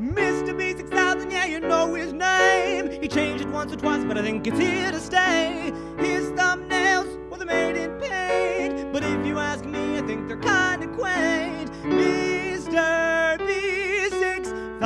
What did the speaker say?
MrBeast6000, yeah, you know his name. He changed it once or twice, but I think it's here to stay. His thumbnails, well, made in paint. But if you ask me, I think they're kinda quaint.